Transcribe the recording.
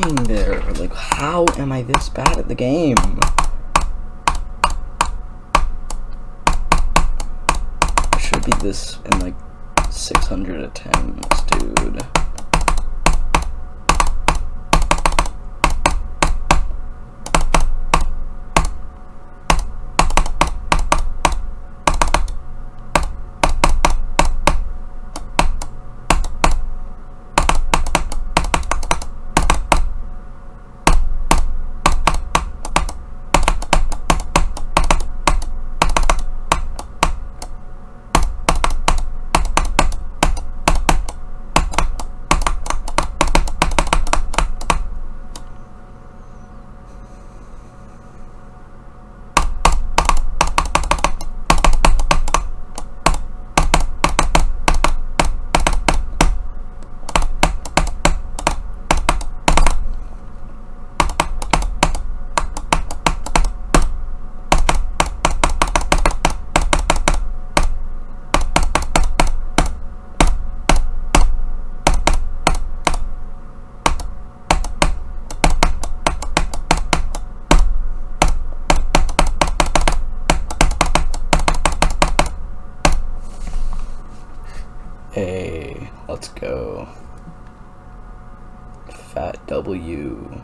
there? Like, how am I this bad at the game? I should be this in like 600 attempts, dude. Hey, let's go. Fat W.